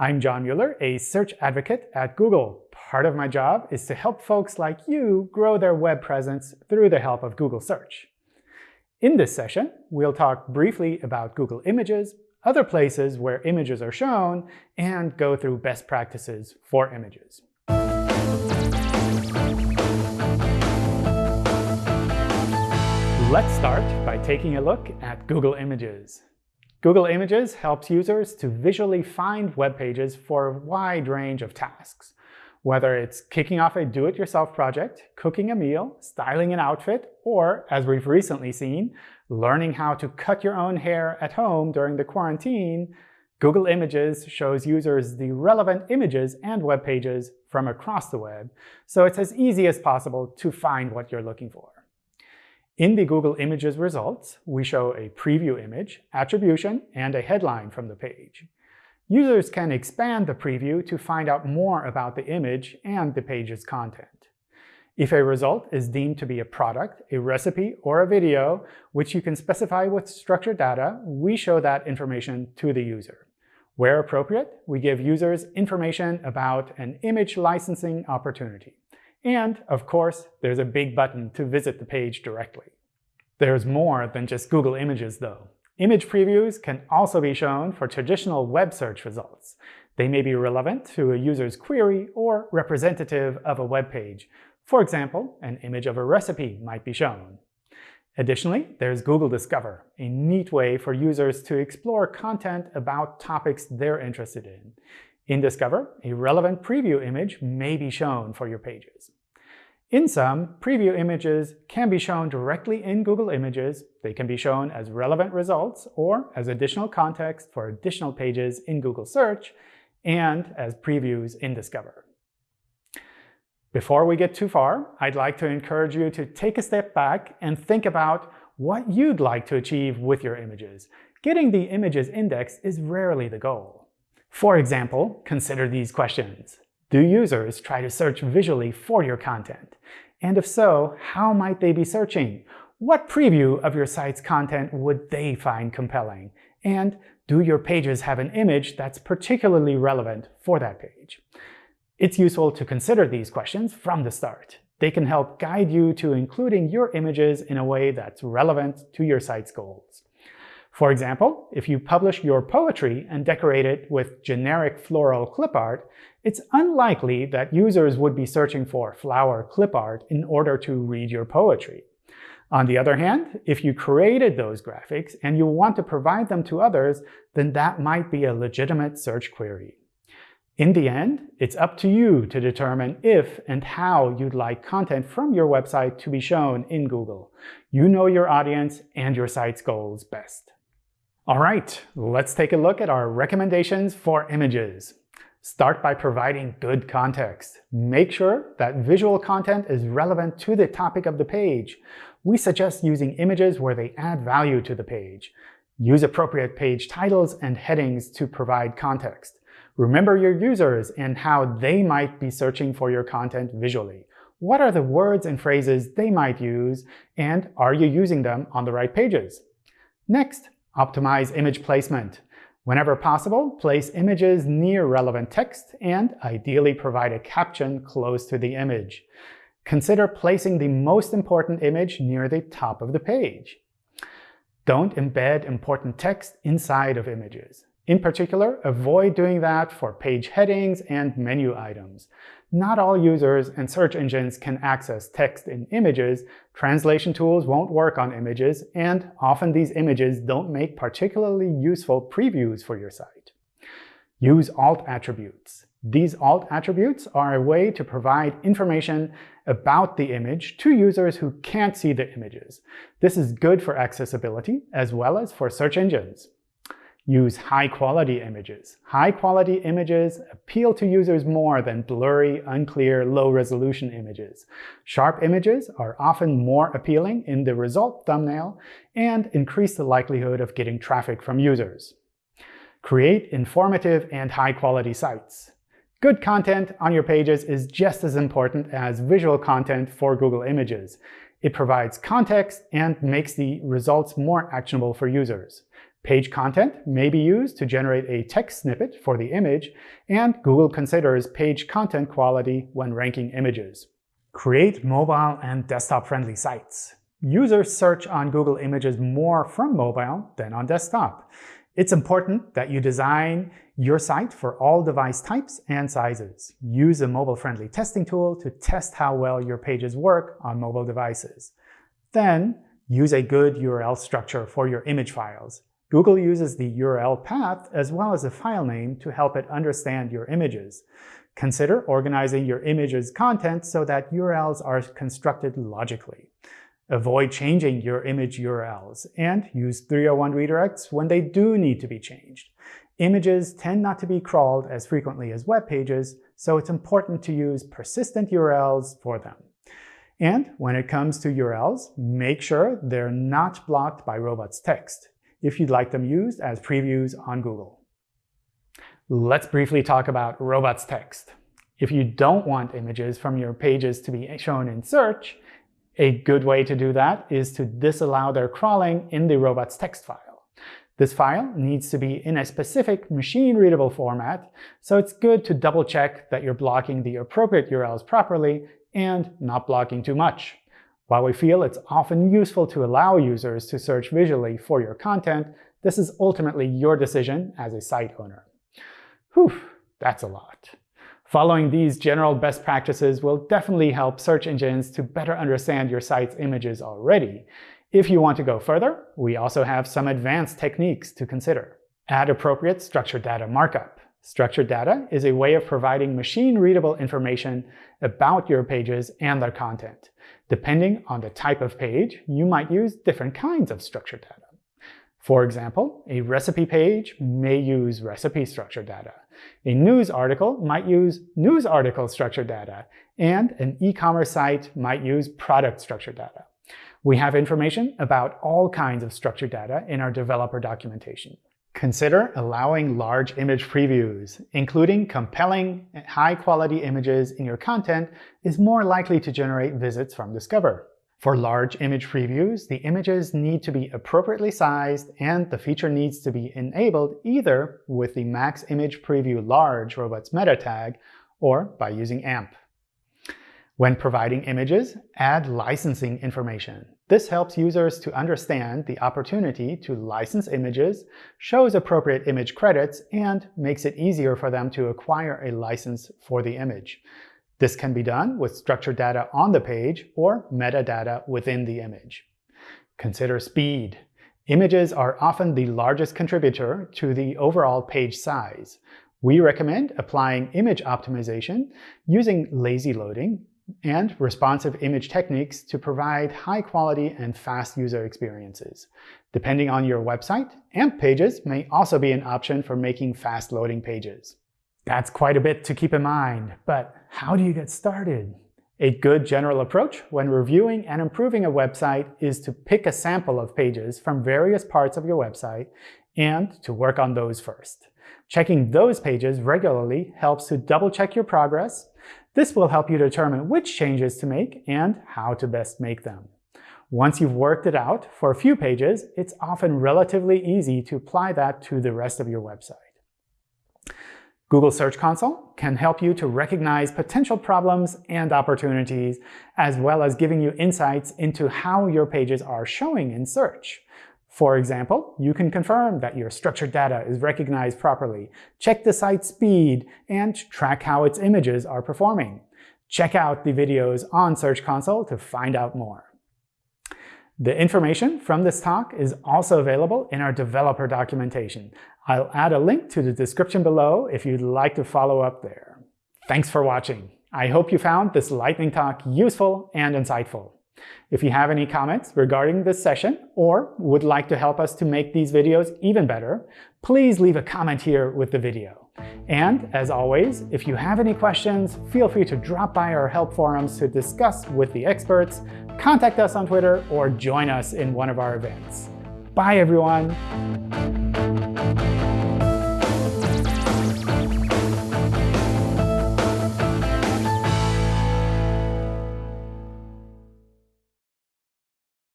I'm John Mueller, a search advocate at Google. Part of my job is to help folks like you grow their web presence through the help of Google Search. In this session, we'll talk briefly about Google Images, other places where images are shown, and go through best practices for images. Let's start by taking a look at Google Images. Google Images helps users to visually find web pages for a wide range of tasks. Whether it's kicking off a do-it-yourself project, cooking a meal, styling an outfit, or, as we've recently seen, learning how to cut your own hair at home during the quarantine, Google Images shows users the relevant images and web pages from across the web, so it's as easy as possible to find what you're looking for. In the Google Images results, we show a preview image, attribution, and a headline from the page. Users can expand the preview to find out more about the image and the page's content. If a result is deemed to be a product, a recipe, or a video, which you can specify with structured data, we show that information to the user. Where appropriate, we give users information about an image licensing opportunity. And, of course, there's a big button to visit the page directly. There's more than just Google Images, though. Image previews can also be shown for traditional web search results. They may be relevant to a user's query or representative of a web page. For example, an image of a recipe might be shown. Additionally, there's Google Discover, a neat way for users to explore content about topics they're interested in. In Discover, a relevant preview image may be shown for your pages. In sum, preview images can be shown directly in Google Images. They can be shown as relevant results or as additional context for additional pages in Google Search and as previews in Discover. Before we get too far, I'd like to encourage you to take a step back and think about what you'd like to achieve with your images. Getting the images indexed is rarely the goal. For example, consider these questions. Do users try to search visually for your content? And if so, how might they be searching? What preview of your site's content would they find compelling? And do your pages have an image that's particularly relevant for that page? It's useful to consider these questions from the start. They can help guide you to including your images in a way that's relevant to your site's goals. For example, if you publish your poetry and decorate it with generic floral clip art, it's unlikely that users would be searching for flower clip art in order to read your poetry. On the other hand, if you created those graphics and you want to provide them to others, then that might be a legitimate search query. In the end, it's up to you to determine if and how you'd like content from your website to be shown in Google. You know your audience and your site's goals best. All right, let's take a look at our recommendations for images. Start by providing good context. Make sure that visual content is relevant to the topic of the page. We suggest using images where they add value to the page. Use appropriate page titles and headings to provide context. Remember your users and how they might be searching for your content visually. What are the words and phrases they might use, and are you using them on the right pages? Next, Optimize image placement. Whenever possible, place images near relevant text and ideally provide a caption close to the image. Consider placing the most important image near the top of the page. Don't embed important text inside of images. In particular, avoid doing that for page headings and menu items. Not all users and search engines can access text in images, translation tools won't work on images, and often these images don't make particularly useful previews for your site. Use alt attributes. These alt attributes are a way to provide information about the image to users who can't see the images. This is good for accessibility as well as for search engines. Use high-quality images. High-quality images appeal to users more than blurry, unclear, low-resolution images. Sharp images are often more appealing in the result thumbnail and increase the likelihood of getting traffic from users. Create informative and high-quality sites. Good content on your pages is just as important as visual content for Google Images. It provides context and makes the results more actionable for users. Page content may be used to generate a text snippet for the image, and Google considers page content quality when ranking images. Create mobile and desktop-friendly sites. Users search on Google Images more from mobile than on desktop. It's important that you design your site for all device types and sizes. Use a mobile-friendly testing tool to test how well your pages work on mobile devices. Then, use a good URL structure for your image files. Google uses the URL path as well as a file name to help it understand your images. Consider organizing your image's content so that URLs are constructed logically. Avoid changing your image URLs, and use 301 redirects when they do need to be changed. Images tend not to be crawled as frequently as web pages, so it's important to use persistent URLs for them. And when it comes to URLs, make sure they're not blocked by robots text if you'd like them used as previews on Google. Let's briefly talk about robots text. If you don't want images from your pages to be shown in search, a good way to do that is to disallow their crawling in the robots text file. This file needs to be in a specific machine-readable format, so it's good to double-check that you're blocking the appropriate URLs properly and not blocking too much. While we feel it's often useful to allow users to search visually for your content, this is ultimately your decision as a site owner. Whew, that's a lot. Following these general best practices will definitely help search engines to better understand your site's images already. If you want to go further, we also have some advanced techniques to consider. Add appropriate structured data markup. Structured data is a way of providing machine-readable information about your pages and their content. Depending on the type of page, you might use different kinds of structured data. For example, a recipe page may use recipe structured data. A news article might use news article structured data, and an e-commerce site might use product structured data. We have information about all kinds of structured data in our developer documentation. Consider allowing large image previews. Including compelling, high-quality images in your content is more likely to generate visits from Discover. For large image previews, the images need to be appropriately sized, and the feature needs to be enabled either with the Max Image Preview Large robots meta tag or by using AMP. When providing images, add licensing information. This helps users to understand the opportunity to license images, shows appropriate image credits, and makes it easier for them to acquire a license for the image. This can be done with structured data on the page or metadata within the image. Consider speed. Images are often the largest contributor to the overall page size. We recommend applying image optimization using lazy loading and responsive image techniques to provide high-quality and fast user experiences. Depending on your website, AMP pages may also be an option for making fast-loading pages. That's quite a bit to keep in mind, but how do you get started? A good general approach when reviewing and improving a website is to pick a sample of pages from various parts of your website and to work on those first. Checking those pages regularly helps to double-check your progress. This will help you determine which changes to make and how to best make them. Once you've worked it out for a few pages, it's often relatively easy to apply that to the rest of your website. Google Search Console can help you to recognize potential problems and opportunities, as well as giving you insights into how your pages are showing in search. For example, you can confirm that your structured data is recognized properly, check the site speed, and track how its images are performing. Check out the videos on Search Console to find out more. The information from this talk is also available in our developer documentation. I'll add a link to the description below if you'd like to follow up there. Thanks for watching. I hope you found this lightning talk useful and insightful. If you have any comments regarding this session or would like to help us to make these videos even better, please leave a comment here with the video. And as always, if you have any questions, feel free to drop by our help forums to discuss with the experts contact us on Twitter, or join us in one of our events. Bye, everyone.